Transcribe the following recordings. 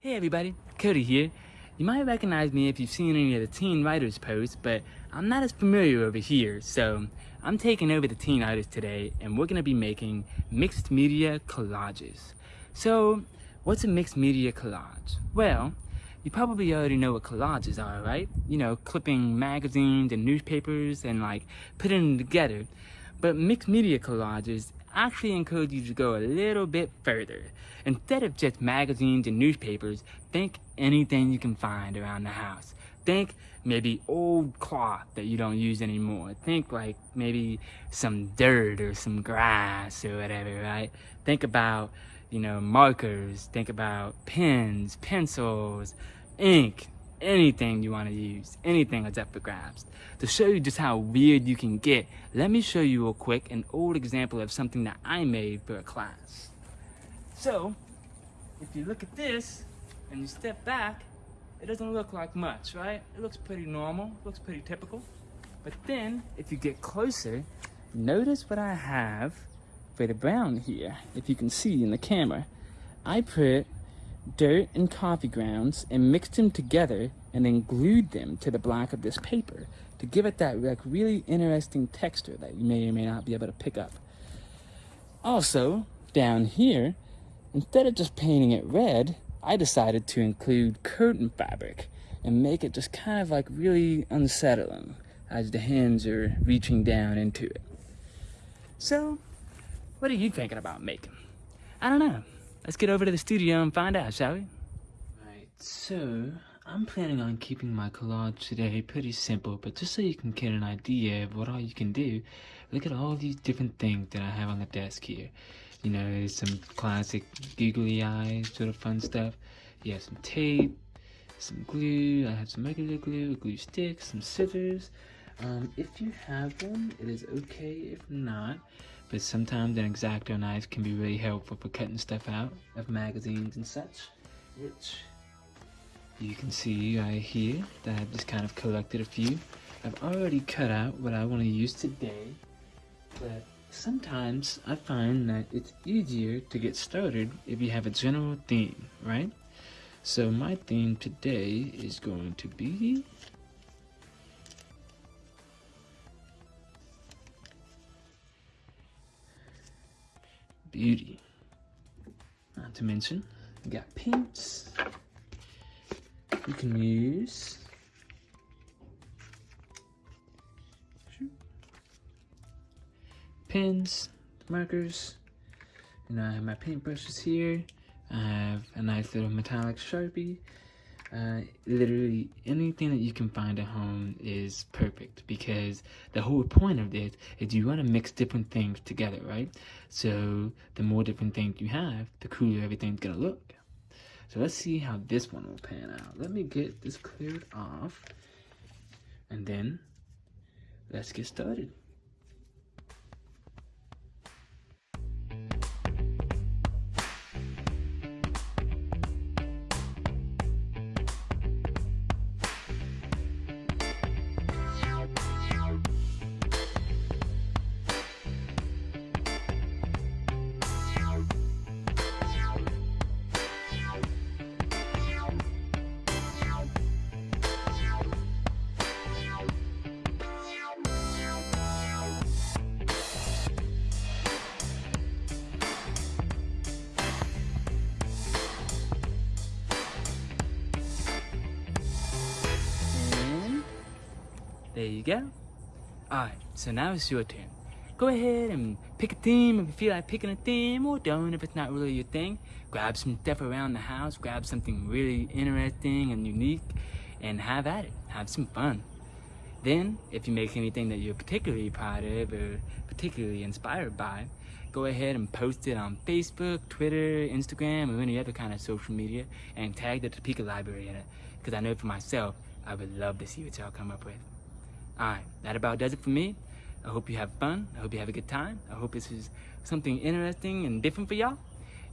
Hey everybody, Cody here. You might recognize me if you've seen any of the Teen Writers posts, but I'm not as familiar over here, so I'm taking over the Teen Writers today and we're going to be making mixed media collages. So, what's a mixed media collage? Well, you probably already know what collages are, right? You know, clipping magazines and newspapers and like putting them together. But mixed media collages actually encourage you to go a little bit further. Instead of just magazines and newspapers, think anything you can find around the house. Think maybe old cloth that you don't use anymore. Think like maybe some dirt or some grass or whatever, right? Think about, you know, markers. Think about pens, pencils, ink, anything you want to use, anything that's up for grabs. To show you just how weird you can get, let me show you real quick an old example of something that I made for a class. So, if you look at this and you step back, it doesn't look like much, right? It looks pretty normal, looks pretty typical. But then, if you get closer, notice what I have for the brown here, if you can see in the camera. I put dirt and coffee grounds and mixed them together and then glued them to the black of this paper to give it that like really interesting texture that you may or may not be able to pick up. Also, down here, instead of just painting it red, I decided to include curtain fabric and make it just kind of like really unsettling as the hands are reaching down into it. So, what are you thinking about making? I don't know. Let's get over to the studio and find out, shall we? Right, so I'm planning on keeping my collage today pretty simple, but just so you can get an idea of what all you can do, look at all these different things that I have on the desk here. You know, some classic googly eyes, sort of fun stuff. You have some tape, some glue, I have some regular glue, glue stick, some scissors. Um, if you have one, it is okay if not but sometimes an X-Acto knife can be really helpful for cutting stuff out of magazines and such, which you can see right here that I've just kind of collected a few. I've already cut out what I want to use today, but sometimes I find that it's easier to get started if you have a general theme, right? So my theme today is going to be beauty. Not to mention, you got paints. You can use pens, markers, and I have my paintbrushes here. I have a nice little metallic Sharpie uh, literally anything that you can find at home is perfect because the whole point of this is you want to mix different things together, right? So the more different things you have, the cooler everything's gonna look. So let's see how this one will pan out. Let me get this cleared off and then let's get started. There you go. Alright, so now it's your turn. Go ahead and pick a theme if you feel like picking a theme, or don't if it's not really your thing. Grab some stuff around the house, grab something really interesting and unique, and have at it. Have some fun. Then, if you make anything that you're particularly proud of or particularly inspired by, go ahead and post it on Facebook, Twitter, Instagram, or any other kind of social media, and tag the Topeka Library in it. Because I know for myself, I would love to see what y'all come up with. Alright, that about does it for me. I hope you have fun. I hope you have a good time. I hope this is something interesting and different for y'all.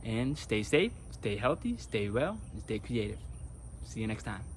And stay safe, stay healthy, stay well, and stay creative. See you next time.